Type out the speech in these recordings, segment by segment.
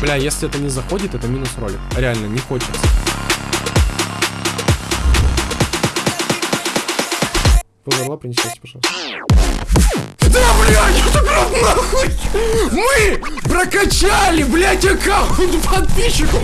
Бля, если это не заходит, это минус ролик. Реально, не хочется. Померла, принесите, пожалуйста. Да, блядь, это брат нахуй! Мы прокачали, блядь, аккаунт подписчику!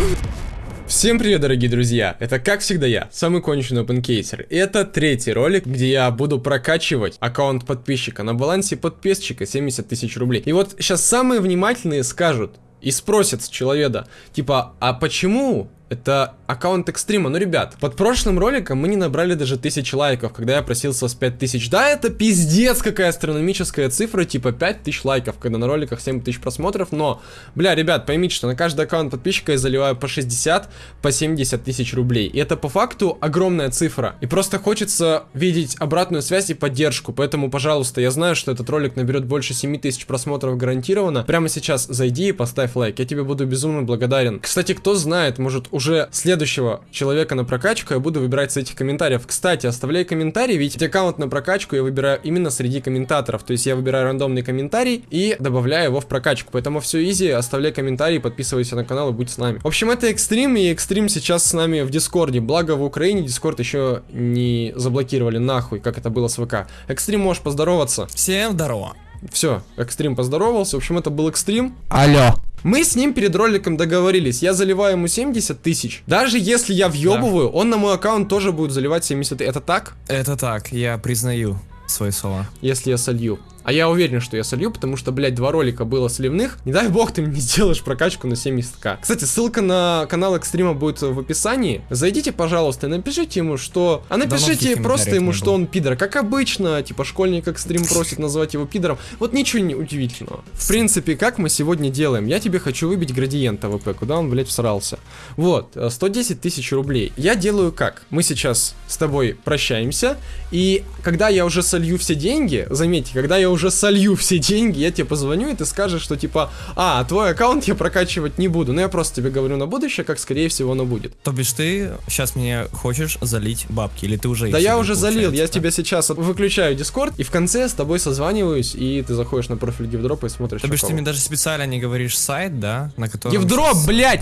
Всем привет, дорогие друзья! Это, как всегда, я, самый конченый опенкейсер. И это третий ролик, где я буду прокачивать аккаунт подписчика на балансе подписчика 70 тысяч рублей. И вот сейчас самые внимательные скажут и спросят с человека, типа, а почему это аккаунт экстрима. Ну, ребят, под прошлым роликом мы не набрали даже тысячи лайков, когда я просил с вас 5000. Да, это пиздец какая астрономическая цифра, типа 5000 лайков, когда на роликах 7000 просмотров. Но, бля, ребят, поймите, что на каждый аккаунт подписчика я заливаю по 60, по 70 тысяч рублей. И это по факту огромная цифра. И просто хочется видеть обратную связь и поддержку. Поэтому, пожалуйста, я знаю, что этот ролик наберет больше 7000 просмотров гарантированно. Прямо сейчас зайди и поставь лайк. Я тебе буду безумно благодарен. Кстати, кто знает, может уже следующего человека на прокачку я буду выбирать с этих комментариев. Кстати, оставляй комментарий, ведь аккаунт на прокачку я выбираю именно среди комментаторов. То есть я выбираю рандомный комментарий и добавляю его в прокачку. Поэтому все easy, оставляй комментарий, подписывайся на канал и будь с нами. В общем, это экстрим, и экстрим сейчас с нами в Discord'е. Благо в Украине Discord еще не заблокировали нахуй, как это было с ВК. Экстрим, можешь поздороваться. Всем здорово. Все, экстрим поздоровался. В общем, это был экстрим. Алло. Мы с ним перед роликом договорились. Я заливаю ему 70 тысяч. Даже если я въебываю, да. он на мой аккаунт тоже будет заливать 70 тысяч. Это так? Это так, я признаю свои слова. Если я солью. А я уверен, что я солью, потому что, блядь, два ролика было сливных. Не дай бог ты мне сделаешь прокачку на 70к. Кстати, ссылка на канал Экстрима будет в описании. Зайдите, пожалуйста, и напишите ему, что... А напишите просто ему, что он пидор. Как обычно, типа, школьник Экстрим просит назвать его пидором. Вот ничего не удивительного. В принципе, как мы сегодня делаем? Я тебе хочу выбить градиент AWP, куда он, блядь, всрался. Вот, 110 тысяч рублей. Я делаю как? Мы сейчас с тобой прощаемся, и когда я уже солью все деньги, заметьте, когда я уже солью все деньги, я тебе позвоню, и ты скажешь, что типа, а, твой аккаунт я прокачивать не буду. Но я просто тебе говорю на будущее, как скорее всего оно будет. То бишь ты сейчас мне хочешь залить бабки, или ты уже Да я уже залил, я тебя сейчас выключаю Дискорд, и в конце с тобой созваниваюсь, и ты заходишь на профиль Гивдропа и смотришь. То бишь ты мне даже специально не говоришь сайт, да, на котором... Гивдроп, блядь!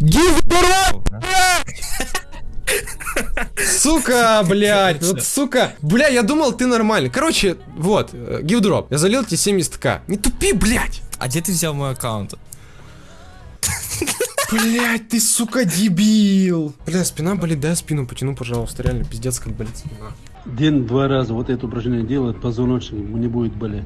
Гивдроп! Сука, блядь, вот сука. Бля, я думал, ты нормальный. Короче, вот, э, гилдроп. Я залил тебе 70к. Не тупи, блядь. А где ты взял мой аккаунт? Блять, ты, сука, дебил. Бля, спина болит, дай спину потяну, пожалуйста. Реально, пиздец, как болит спина. День-два раза вот это упражнение делает, позвоночник ему не будет болеть.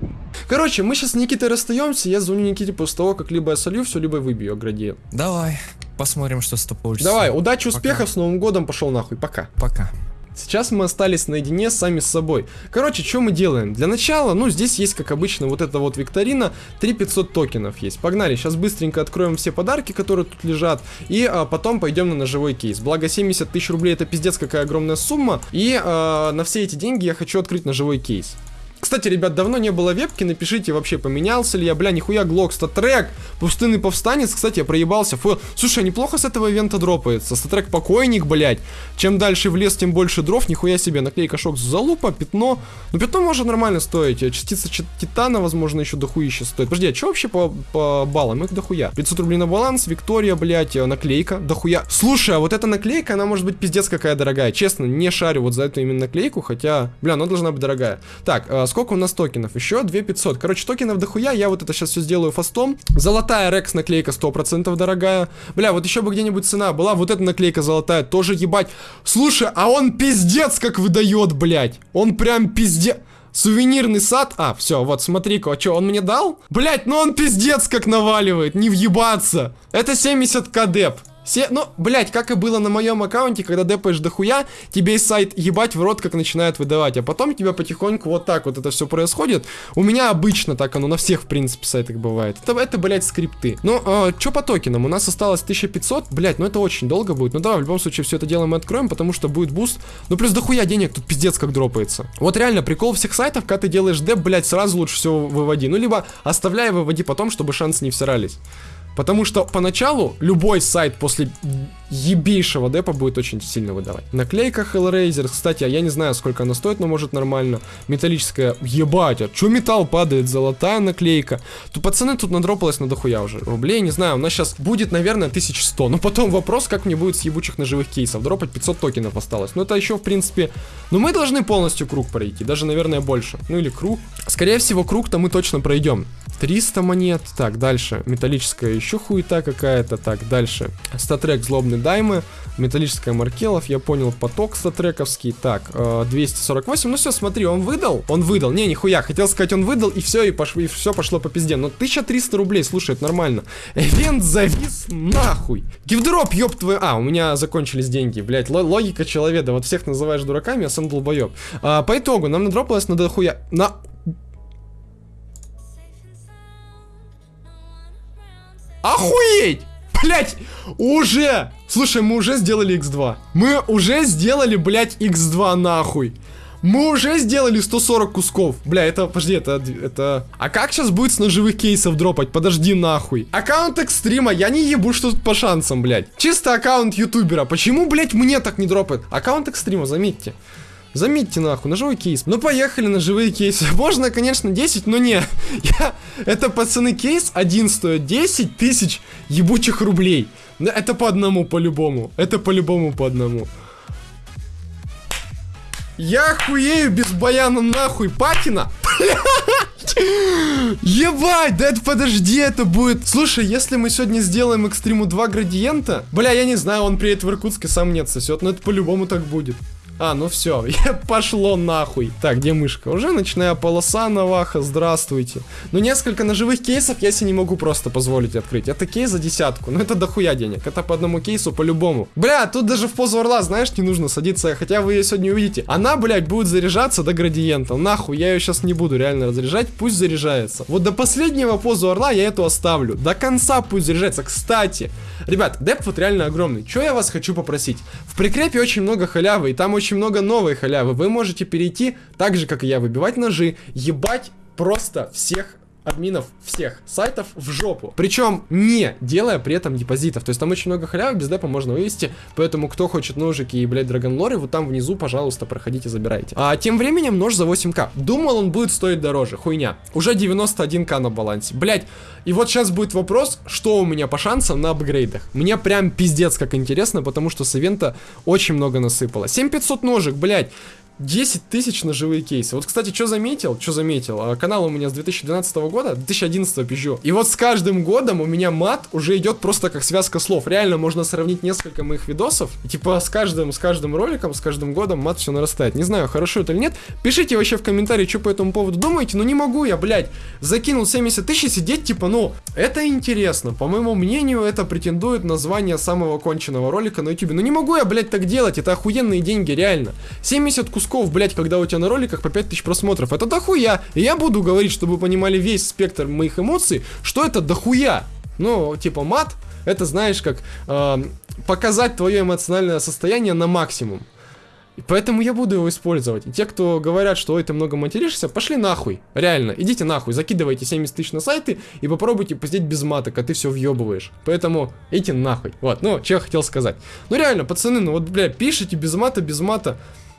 Короче, мы сейчас с Никитой расстаемся, я звоню Никите после того, как либо я солью все, либо выбью ограде. Давай, посмотрим, что с тобой получится. Давай, удачи, успехов, Пока. с Новым годом, пошел нахуй, пока. Пока. Сейчас мы остались наедине сами с собой. Короче, что мы делаем? Для начала, ну, здесь есть, как обычно, вот эта вот викторина. 3500 токенов есть. Погнали, сейчас быстренько откроем все подарки, которые тут лежат. И а, потом пойдем на ножевой кейс. Благо, 70 тысяч рублей это пиздец какая огромная сумма. И а, на все эти деньги я хочу открыть ножевой кейс. Кстати, ребят, давно не было вебки, напишите вообще, поменялся ли я, бля, нихуя, Глок, статрек, пустынный повстанец, кстати, я проебался, фу, слушай, неплохо с этого ивента дропается, статрек покойник, блядь, чем дальше в лес, тем больше дров, нихуя себе, наклейка шок залупа, пятно, ну пятно может нормально стоить, частица титана, возможно, еще дохуище стоит, подожди, а что вообще по, по баллам, их дохуя, 500 рублей на баланс, Виктория, блядь, э, наклейка, дохуя, слушай, а вот эта наклейка, она может быть пиздец какая дорогая, честно, не шарю вот за эту именно наклейку, хотя, бля, она должна быть дорогая, так, э, сколько у нас токенов? Еще 2500. Короче, токенов дохуя, я вот это сейчас все сделаю фастом. Золотая Рекс наклейка 100% дорогая. Бля, вот еще бы где-нибудь цена была. Вот эта наклейка золотая, тоже ебать. Слушай, а он пиздец как выдает, блядь. Он прям пиздец. Сувенирный сад. А, все, вот, смотри-ка, а что, он мне дал? Блять, ну он пиздец как наваливает, не въебаться. Это 70к деп. Все, ну, блять, как и было на моем аккаунте, когда депаешь дохуя, тебе из сайт ебать в рот как начинает выдавать, а потом тебя потихоньку вот так вот это все происходит. У меня обычно так оно на всех, в принципе, сайтах бывает. Это, это блять, скрипты. Ну, э, что по токенам? У нас осталось 1500, блять, ну это очень долго будет. Ну давай, в любом случае, все это дело мы откроем, потому что будет буст. Ну, плюс дохуя денег тут пиздец как дропается. Вот реально, прикол всех сайтов, когда ты делаешь деп, блять, сразу лучше всего выводи. Ну, либо оставляй, выводи потом, чтобы шансы не всирались. Потому что поначалу любой сайт после ебейшего депа будет очень сильно выдавать. Наклейка Hellraiser, кстати, а я не знаю, сколько она стоит, но может нормально. Металлическая, ебать, а чё металл падает? Золотая наклейка. То пацаны тут надропалось на дохуя уже. Рублей, не знаю, у нас сейчас будет, наверное, 1100. Но потом вопрос, как мне будет с ебучих ножевых кейсов. Дропать 500 токенов осталось. Ну это еще, в принципе, ну мы должны полностью круг пройти, даже, наверное, больше. Ну или круг. Скорее всего, круг-то мы точно пройдем. 300 монет. Так, дальше. Металлическая еще хуета какая-то. Так, дальше. Статрек злобный даймы. Металлическая Маркелов. Я понял, поток статрековский. Так, э, 248. Ну все, смотри, он выдал. Он выдал. Не, нихуя. Хотел сказать, он выдал, и все, и, пош... и все пошло по пизде. Но 1300 рублей, слушай, это нормально. Эвент завис нахуй. Гифдроп, ёб твою... А, у меня закончились деньги, блять. Логика человека. Вот всех называешь дураками, а сам долбоеб. А, по итогу, нам надропалось на дохуя... На Охуеть! Блять, уже! Слушай, мы уже сделали x2. Мы уже сделали, блять, x2 нахуй. Мы уже сделали 140 кусков. Бля, это, подожди, это, это... А как сейчас будет с ножевых кейсов дропать? Подожди нахуй. Аккаунт экстрима, я не ебу, что тут по шансам, блядь. Чисто аккаунт ютубера. Почему, блядь, мне так не дропает? Аккаунт экстрима, заметьте. Заметьте нахуй, ножевой кейс. Ну поехали на живые кейсы. Можно, конечно, 10, но не. Я... Это, пацаны, кейс один стоит 10 тысяч ебучих рублей. Это по одному, по-любому. Это по-любому по одному. Я хуею без баяна нахуй, патина. Ебать, да это подожди, это будет... Слушай, если мы сегодня сделаем экстриму 2 градиента... Бля, я не знаю, он приедет в Иркутск и сам нет сосет, но это по-любому так будет. А, ну все, пошло нахуй. Так, где мышка? Уже начиная полоса Наваха, здравствуйте. Ну, несколько ножевых кейсов я себе не могу просто позволить открыть. Это кейс за десятку, ну это дохуя денег. Это по одному кейсу по-любому. Бля, тут даже в позу орла, знаешь, не нужно садиться, хотя вы ее сегодня увидите. Она, блядь, будет заряжаться до градиента. Нахуй, я ее сейчас не буду реально разряжать, пусть заряжается. Вот до последнего позу орла я эту оставлю. До конца пусть заряжается. Кстати, ребят, деп вот реально огромный. Что я вас хочу попросить? В прикрепе очень много халявы, и там очень очень много новой халявы. Вы можете перейти, так же, как и я, выбивать ножи, ебать просто всех админов всех сайтов в жопу. Причем не делая при этом депозитов. То есть там очень много халявы, без депа можно вывести. Поэтому кто хочет ножики и, блядь, драгонлоры, вот там внизу, пожалуйста, проходите, забирайте. А тем временем нож за 8к. Думал, он будет стоить дороже. Хуйня. Уже 91к на балансе. Блядь. И вот сейчас будет вопрос, что у меня по шансам на апгрейдах. Мне прям пиздец как интересно, потому что с ивента очень много насыпало. 7500 ножек, блядь. 10 тысяч на живые кейсы. Вот, кстати, что заметил? Что заметил? А, канал у меня с 2012 года, 2011 пизжу. И вот с каждым годом у меня мат уже идет просто как связка слов. Реально можно сравнить несколько моих видосов. И, типа с каждым, с каждым роликом, с каждым годом мат все нарастает. Не знаю, хорошо это или нет. Пишите вообще в комментарии, что по этому поводу думаете. Но не могу я, блядь, закинул 70 тысяч и сидеть, типа, ну, это интересно. По моему мнению, это претендует на звание самого конченного ролика на YouTube. Но не могу я, блядь, так делать. Это охуенные деньги, реально. 70 кусков кусков, блять, когда у тебя на роликах по 5000 просмотров. Это дохуя. И я буду говорить, чтобы вы понимали весь спектр моих эмоций, что это дохуя. Ну, типа мат, это знаешь, как э, показать твое эмоциональное состояние на максимум. И поэтому я буду его использовать. И те, кто говорят, что ой, ты много материшься, пошли нахуй. Реально, идите нахуй, закидывайте 70 тысяч на сайты и попробуйте пиздеть без маток, а ты все въебываешь. Поэтому идите нахуй. Вот, ну, что я хотел сказать. Ну реально, пацаны, ну вот, бля, пишите без мата, без мата.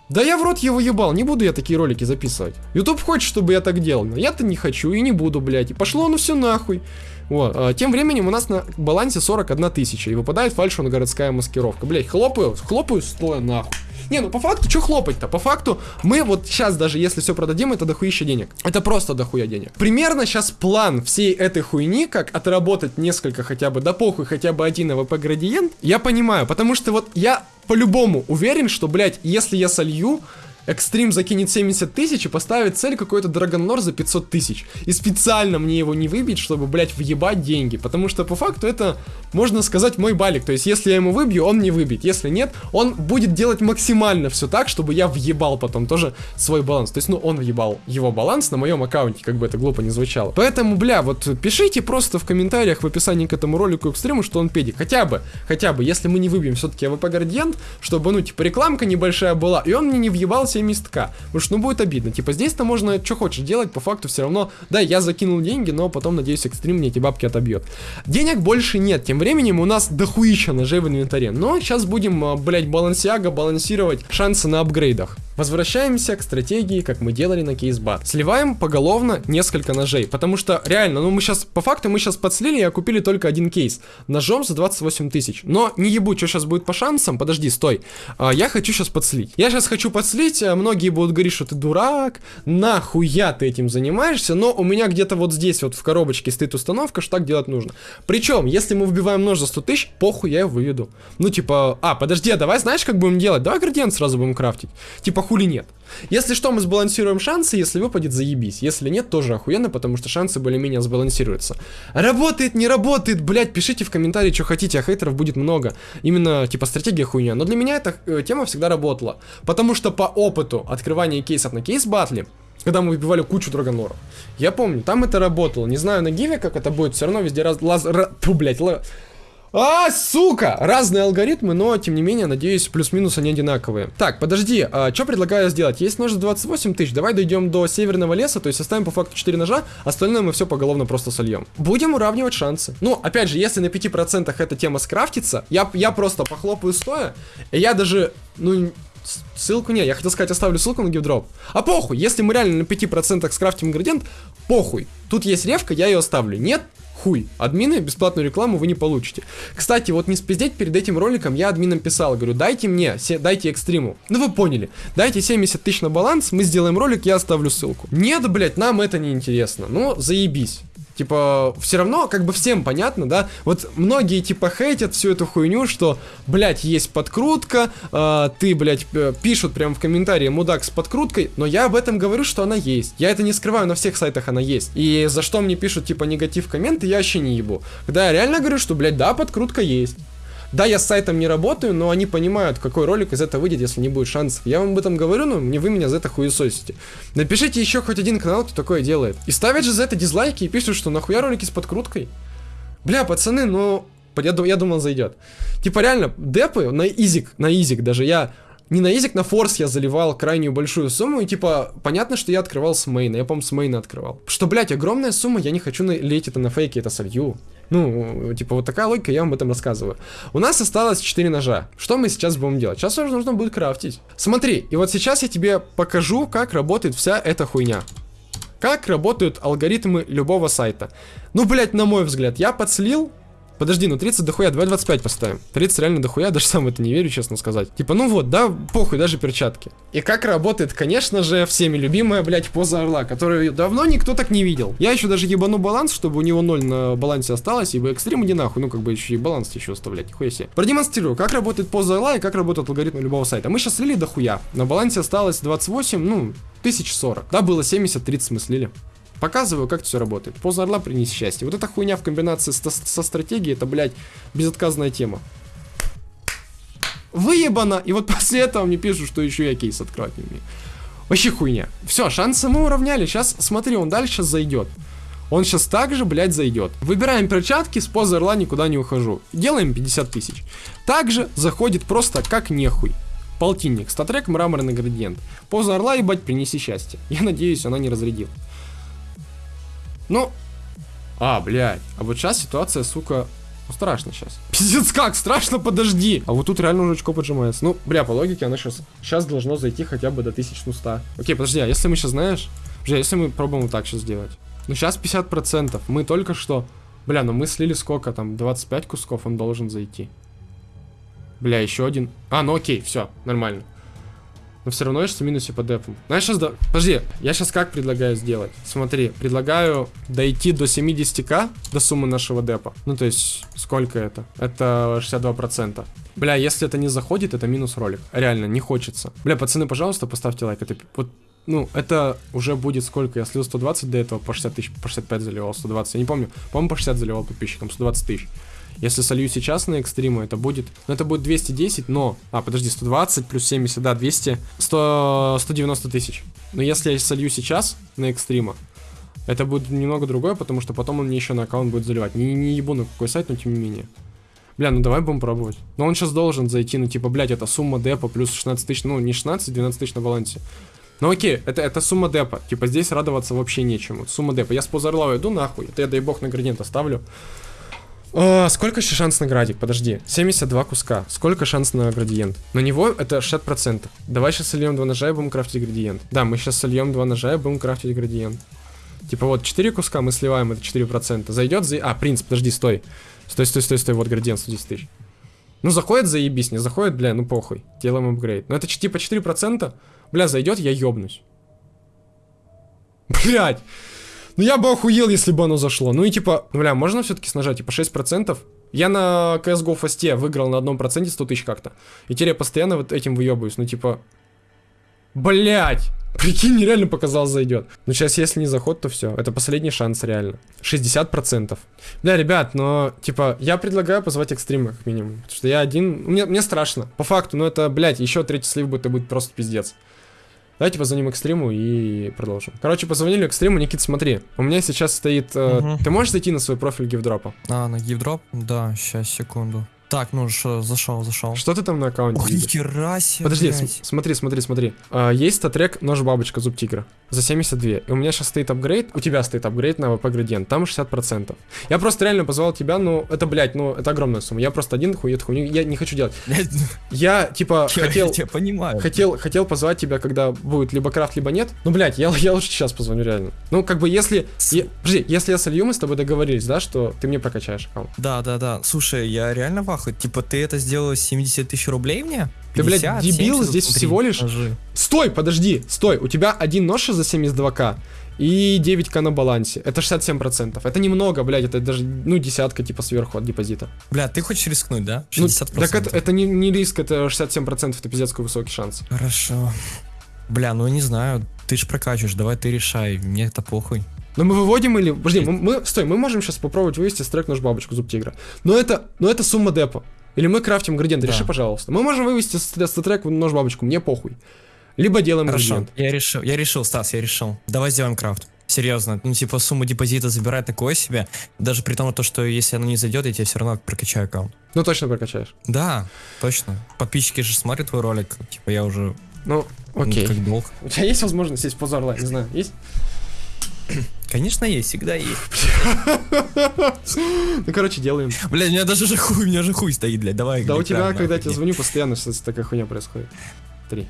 Да я в рот его ебал, не буду я такие ролики записывать. YouTube хочет, чтобы я так делал, но я-то не хочу и не буду, блядь. И пошло оно все нахуй. Вот. А, тем временем у нас на балансе 41 тысяча, и выпадает фальшивая городская маскировка. Блядь, хлопаю, хлопаю стоя нахуй. Не, ну по факту, что хлопать-то? По факту, мы вот сейчас даже если все продадим, это дохуища денег. Это просто дохуя денег. Примерно сейчас план всей этой хуйни, как отработать несколько хотя бы, да похуй, хотя бы один AWP градиент, я понимаю, потому что вот я по-любому уверен, что, блядь, если я солью, Экстрим закинет 70 тысяч и поставит цель какой-то Dragon Lore за 500 тысяч. И специально мне его не выбить, чтобы, блядь, въебать деньги. Потому что, по факту, это, можно сказать, мой балик. То есть, если я ему выбью, он не выбьет. Если нет, он будет делать максимально все так, чтобы я въебал потом тоже свой баланс. То есть, ну, он въебал его баланс на моем аккаунте, как бы это глупо не звучало. Поэтому, бля, вот пишите просто в комментариях в описании к этому ролику экстриму, что он педик. Хотя бы, хотя бы, если мы не выбьем все-таки AWP Градиент, чтобы, ну, типа, рекламка небольшая была, и он мне не въебался 70к. Потому что, ну, будет обидно. Типа, здесь-то можно что хочешь делать, по факту все равно, да, я закинул деньги, но потом, надеюсь, экстрим мне эти бабки отобьет. Денег больше нет, тем временем у нас дохуища ножей в инвентаре. Но сейчас будем, а, блять, балансиага балансировать шансы на апгрейдах. Возвращаемся к стратегии, как мы делали на кейсбат. Сливаем поголовно несколько ножей, потому что реально, ну мы сейчас, по факту мы сейчас подслили, а купили только один кейс. Ножом за 28 тысяч. Но не ебу, что сейчас будет по шансам, подожди, стой. А, я хочу сейчас подслить. Я сейчас хочу подслить, а многие будут говорить, что ты дурак, нахуя ты этим занимаешься, но у меня где-то вот здесь вот в коробочке стоит установка, что так делать нужно. Причем, если мы вбиваем нож за 100 тысяч, похуй, я его выведу. Ну типа, а, подожди, а давай знаешь, как будем делать? Давай градиент сразу будем крафтить. Типа, хули нет. Если что, мы сбалансируем шансы, если выпадет, заебись. Если нет, тоже охуенно, потому что шансы более-менее сбалансируются. Работает, не работает, блять, пишите в комментарии, что хотите, а хейтеров будет много. Именно, типа, стратегия хуйня. Но для меня эта э, тема всегда работала. Потому что по опыту открывания кейсов на кейс-батле, когда мы выбивали кучу драгоноров. Я помню, там это работало. Не знаю на гиве, как это будет, все равно везде раз... Лаз... Ра... Фу, блядь, ла... А, сука! Разные алгоритмы, но, тем не менее, надеюсь, плюс-минус они одинаковые. Так, подожди, а, что предлагаю сделать? Есть нож за 28 тысяч, давай дойдем до северного леса, то есть оставим по факту 4 ножа, остальное мы все поголовно просто сольем. Будем уравнивать шансы. Ну, опять же, если на 5% эта тема скрафтится, я, я просто похлопаю стоя, и я даже, ну, Ссылку не, я хотел сказать, оставлю ссылку на гивдроп. А похуй, если мы реально на 5% скрафтим градиент, похуй. Тут есть ревка, я ее оставлю. Нет, хуй. Админы бесплатную рекламу вы не получите. Кстати, вот не спиздеть, перед этим роликом я админам писал, говорю, дайте мне, дайте экстриму. Ну вы поняли, дайте 70 тысяч на баланс, мы сделаем ролик, я оставлю ссылку. Нет, блять, нам это не интересно. Ну, заебись. Типа, все равно, как бы всем понятно, да? Вот многие, типа, хейтят всю эту хуйню, что, блядь, есть подкрутка, э, ты, блядь, пишут прямо в комментарии мудак с подкруткой, но я об этом говорю, что она есть. Я это не скрываю, на всех сайтах она есть. И за что мне пишут, типа, негатив комменты, я вообще не ебу. Когда я реально говорю, что, блядь, да, подкрутка есть. Да, я с сайтом не работаю, но они понимают, какой ролик из этого выйдет, если не будет шансов. Я вам об этом говорю, но мне вы меня за это хуесосите. Напишите еще хоть один канал, кто такое делает. И ставят же за это дизлайки и пишут, что нахуя ролики с подкруткой. Бля, пацаны, ну... Я, я думал, зайдет. Типа реально, депы на изик, на изик даже я не на изик, на форс я заливал крайнюю большую сумму, и типа, понятно, что я открывал с мейна, я, по-моему, с мейна открывал. Что, блядь, огромная сумма, я не хочу лить это на фейке, это солью. Ну, типа, вот такая логика, я вам об этом рассказываю. У нас осталось 4 ножа. Что мы сейчас будем делать? Сейчас уже нужно будет крафтить. Смотри, и вот сейчас я тебе покажу, как работает вся эта хуйня. Как работают алгоритмы любого сайта. Ну, блядь, на мой взгляд, я подслил Подожди, ну 30 дохуя, давай 25 поставим. 30 реально дохуя, даже сам это не верю, честно сказать. Типа, ну вот, да, похуй, даже перчатки. И как работает, конечно же, всеми любимая, блядь, поза орла, которую давно никто так не видел. Я еще даже ебану баланс, чтобы у него 0 на балансе осталось, ибо экстрим иди нахуй, ну как бы еще и баланс еще оставлять, нихуя себе. Продемонстрирую, как работает поза орла и как работает алгоритм любого сайта. Мы сейчас слили дохуя, на балансе осталось 28, ну, 1040. Да, было 70, 30 мы слили. Показываю, как все работает. Поза орла принес счастье. Вот эта хуйня в комбинации со, со стратегией, это, блядь, безотказная тема. Выебано! И вот после этого мне пишут, что еще я кейс открывать не умею. Вообще хуйня. Все, шансы мы уравняли. Сейчас, смотри, он дальше зайдет. Он сейчас также, блядь, зайдет. Выбираем перчатки, с позы орла никуда не ухожу. Делаем 50 тысяч. Также заходит просто как нехуй. Полтинник, статрек, мраморный градиент. Поза орла, ебать, принеси счастье. Я надеюсь, она не разрядила. Ну, а, блядь. А вот сейчас ситуация, сука, ну, страшно сейчас. Пиздец, как? Страшно, подожди. А вот тут реально уже очко поджимается. Ну, бля, по логике, оно сейчас, сейчас должно зайти хотя бы до 1100. Окей, подожди, а если мы сейчас, знаешь... Бля, если мы пробуем вот так сейчас сделать. Ну, сейчас 50%. Мы только что... Бля, ну мы слили сколько там? 25 кусков он должен зайти. Бля, еще один. А, ну окей, все, нормально но все равно есть в минусе по депам. Знаешь, сейчас... До... Подожди, я сейчас как предлагаю сделать? Смотри, предлагаю дойти до 70к, до суммы нашего депа. Ну, то есть, сколько это? Это 62%. Бля, если это не заходит, это минус ролик. Реально, не хочется. Бля, пацаны, пожалуйста, поставьте лайк. Это вот ну, это уже будет сколько? Я слил 120 до этого, по 60 тысяч, по 65 заливал, 120, я не помню. По-моему, по 60 заливал подписчикам, 120 тысяч. Если солью сейчас на экстриму, это будет... Ну, это будет 210, но... А, подожди, 120 плюс 70, да, 200... 100, 190 тысяч. Но если я солью сейчас на экстрима, это будет немного другое, потому что потом он мне еще на аккаунт будет заливать. Не, не ебу на какой сайт, но тем не менее. Бля, ну давай будем пробовать. Но он сейчас должен зайти, ну типа, блядь, это сумма депа плюс 16 тысяч, ну не 16, 12 тысяч на балансе. Ну окей, это, это сумма депа. Типа здесь радоваться вообще нечему. Сумма депа. Я с позарлава иду нахуй. Это я, дай бог, на градиент оставлю. А, сколько еще шанс на градик? Подожди. 72 куска. Сколько шанс на градиент? На него это 60%. Давай сейчас сольем два ножа и будем крафтить градиент. Да, мы сейчас сольем два ножа и будем крафтить градиент. Типа вот 4 куска мы сливаем, это 4%. Зайдет за... А, принцип, подожди, стой. Стой, стой, стой, стой, вот градиент 110 тысяч. Ну заходит, заебись, не заходит, бля, ну похуй. Делаем апгрейд. Но это ч- типа 4%. Бля, зайдет, я ёбнусь. Блять. Ну я бы охуел, если бы оно зашло. Ну и типа, бля, можно все-таки снажать, типа 6%? Я на CSGO фасте выиграл на одном проценте 100 тысяч как-то. И теперь я постоянно вот этим выебываюсь. Ну типа, Блять! Прикинь, мне реально показалось зайдет. Но сейчас, если не заход, то все. Это последний шанс, реально. 60%. Бля, ребят, но, типа, я предлагаю позвать экстрима, как минимум. Потому что я один... Мне, мне страшно. По факту, ну это, блядь, еще третий слив будет, это будет просто пиздец. Давайте позвоним экстриму и продолжим. Короче, позвонили экстриму. Никит, смотри. У меня сейчас стоит... э, Мгм. Ты можешь зайти на свой профиль гифдропа? А, на геймдроп? Да, сейчас, секунду. Так, ну что, зашел, зашел. Что ты там на аккаунте Ох, нихера себе, Подожди, см- смотри, смотри, смотри. А, есть StatTrak нож бабочка зуб тигра за 72. И у меня сейчас стоит апгрейд, у тебя стоит апгрейд AWP градиент, там 60%. Я просто реально позвал тебя, ну это, блядь, ну это огромная сумма. Я просто один хуй эту хуйню, я не хочу делать. Я, типа, я хотел... тебя понимаю. Хотел, хотел позвать тебя, когда будет либо крафт, либо нет. Ну, блядь, я, я лучше сейчас позвоню, реально. Ну, как бы, если... Е- подожди, если я солью, мы с тобой договорились, да, что ты мне прокачаешь аккаунт. Да, да, да. Слушай, я реально в ахуе. Типа, ты это сделал 70 тысяч рублей мне? Ты, блядь, 50, дебил, 70, здесь смотри, всего лишь- ножи. Стой, подожди, стой. У тебя один нож за 72к и 9к на балансе. Это 67%. Это немного, блядь, это даже, ну, десятка, типа, сверху от депозита. Бля, ты хочешь рискнуть, да? Ну, 60%. так это, это не, не риск, это 67%, это пиздец высокий шанс. Хорошо. Бля, ну не знаю, ты ж прокачиваешь, давай ты решай, мне это похуй. Но мы выводим или... Подожди, мы, мы- стой, мы можем сейчас попробовать вывести стрек нож бабочку зуб тигра. Но это, но это сумма депа. Или мы крафтим градиент, Да. реши, пожалуйста. Мы можем вывести стрек нож бабочку, мне похуй. Либо делаем Хорошо, градиент. я решил, я решил, Стас, я решил. Давай сделаем крафт. Серьезно, ну типа сумму депозита забирать такое себе, даже при том, то, что если оно не зайдет, я тебе все равно прокачаю аккаунт. Ну, точно прокачаешь. Да, точно. Подписчики же смотрят твой ролик, типа я уже Ну, ну, окей. как долг. У тебя есть возможность сесть в позор? Не знаю, есть? Конечно есть, всегда есть. Ну, короче, делаем. Бля, у меня даже же хуй, у меня же хуй стоит, блядь, давай. Да у тебя, когда я тебе звоню, постоянно что-то такая хуйня происходит. Три.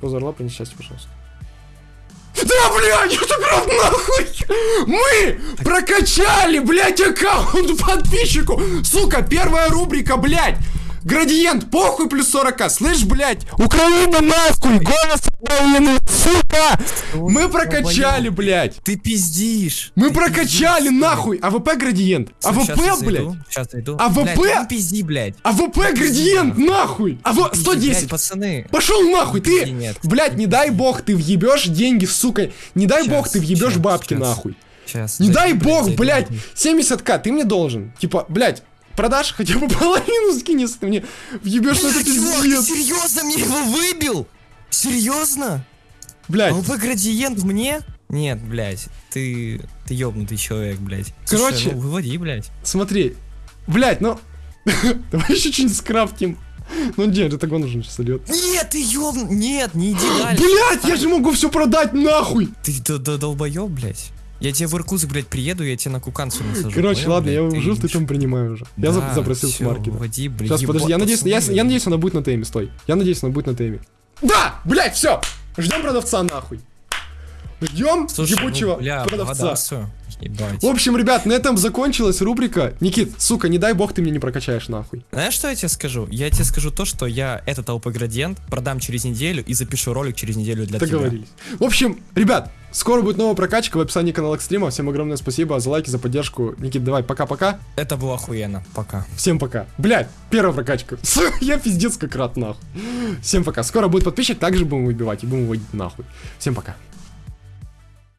Позор орла, принес счастье, пожалуйста. Да, блядь, это прям нахуй! Мы прокачали, блядь, аккаунт подписчику! Сука, первая рубрика, блядь! Градиент, похуй плюс 40 слышь, блядь? Украина нахуй, голос Украины, сука! Мы прокачали, блядь! Ты пиздишь. Мы Ты прокачали пиздишь, нахуй! АВП градиент! АВП, блядь! зайду, Сейчас зайду. АВП? Блядь, пизди, блядь. АВП градиент, нахуй! АВ... Пизди, 110! блядь, пацаны. Пошел нахуй, ты! нет. Блядь, не дай бог ты въебешь деньги, сука! Не дай бог ты въебешь бабки, нахуй! Сейчас. Не дай блядь, бог, блядь! зайду. 70к ты мне должен! Типа, блядь, продашь хотя бы половину скинь, если ты мне въебешь, ну это пиздец! серьезно мне его выбил? Серьезно? Блядь, ЛП градиент мне? Нет, блядь, ты, ты ёбнутый человек, блядь. Короче- Слушай, ну, выводи, блядь. смотри, блядь, ну... Давай еще что-нибудь скрафтим. Ну нет, это гон уже сейчас льет. Нет, ты ёбн... Нет, не иди дальше. Блядь, я же могу все продать нахуй! Ты долбоёб, блядь. Я тебе в Иркутск, блядь, приеду, я тебе на куканцу насажу. Короче, понял, ладно, я блядь? его жив, ты там принимаю уже. Я Да, запросил с маркета. Выводи, блядь. Сейчас, подожди, я надеюсь, я, я надеюсь, она будет на теме, стой. Я надеюсь, она будет на теме. Да! Блять, все! Ждем продавца нахуй. Ждем Слушай, ебучего ну, бля, продавца. благодарствую. Ебать. В общем, ребят, на этом закончилась рубрика. Никит, сука, не дай бог ты мне не прокачаешь нахуй. Знаешь, что я тебе скажу? Я тебе скажу то, что я этот ЛП градиент продам через неделю и запишу ролик через неделю для тебя. Договорились. В общем, ребят, скоро будет новая прокачка в описании канала Экстрима. Всем огромное спасибо за лайки, за поддержку. Никит, давай, пока-пока. Это было охуенно. Пока. Всем пока. Блять, первая прокачка. Я пиздец как рад нахуй. Всем пока. Скоро будет подписчик, также будем выбивать и будем выводить нахуй. Всем пока.